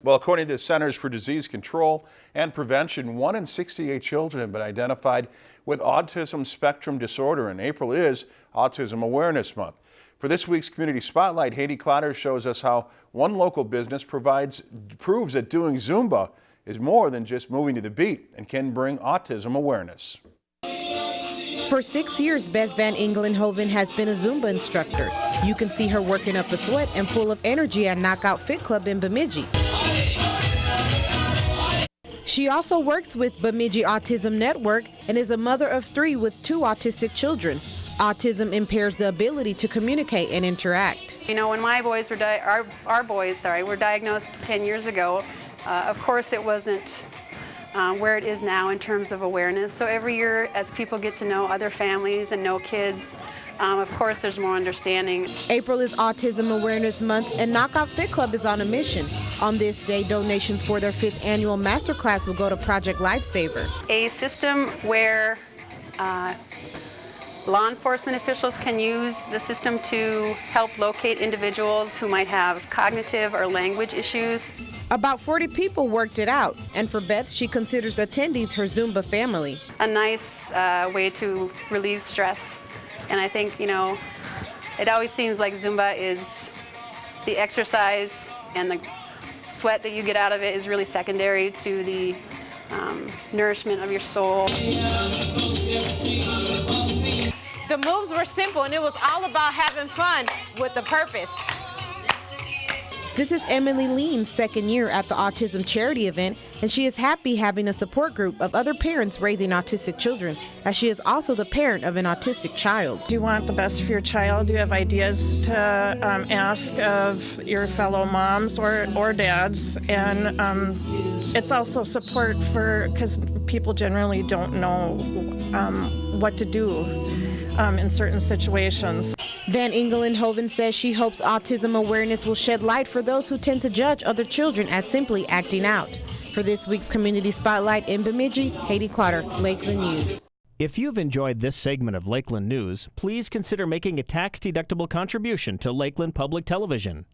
Well, according to the Centers for Disease Control and Prevention, one in 68 children have been identified with autism spectrum disorder, and April is Autism Awareness Month. For this week's Community Spotlight, Haydee Clotter shows us how one local business provides proves that doing Zumba is more than just moving to the beat and can bring autism awareness. For six years, Beth Van Engelenhoven has been a Zumba instructor. You can see her working up a sweat and full of energy at Knockout Fit Club in Bemidji. She also works with Bemidji Autism Network and is a mother of three with two autistic children. Autism impairs the ability to communicate and interact. You know, when my boys were, our, our boys, sorry, were diagnosed 10 years ago, uh, of course it wasn't uh, where it is now in terms of awareness. So every year as people get to know other families and know kids, um, of course, there's more understanding. April is Autism Awareness Month, and Knockout Fit Club is on a mission. On this day, donations for their fifth annual masterclass will go to Project Lifesaver. A system where uh, law enforcement officials can use the system to help locate individuals who might have cognitive or language issues. About 40 people worked it out, and for Beth, she considers attendees her Zumba family. A nice uh, way to relieve stress and I think, you know, it always seems like Zumba is the exercise and the sweat that you get out of it is really secondary to the um, nourishment of your soul. The moves were simple and it was all about having fun with a purpose. This is Emily Lean's second year at the autism charity event, and she is happy having a support group of other parents raising autistic children, as she is also the parent of an autistic child. Do you want the best for your child? Do you have ideas to um, ask of your fellow moms or, or dads? And um, it's also support for, because people generally don't know um, what to do um, in certain situations. Van Engelenhoven says she hopes autism awareness will shed light for those who tend to judge other children as simply acting out. For this week's Community Spotlight in Bemidji, Haydee Clotter, Lakeland News. If you've enjoyed this segment of Lakeland News, please consider making a tax-deductible contribution to Lakeland Public Television.